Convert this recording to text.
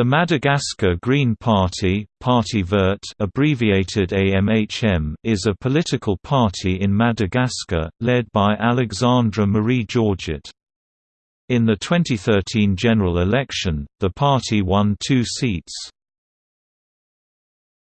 The Madagascar Green Party, Parti Vert abbreviated AMHM, is a political party in Madagascar, led by Alexandra Marie Georget. In the 2013 general election, the party won two seats.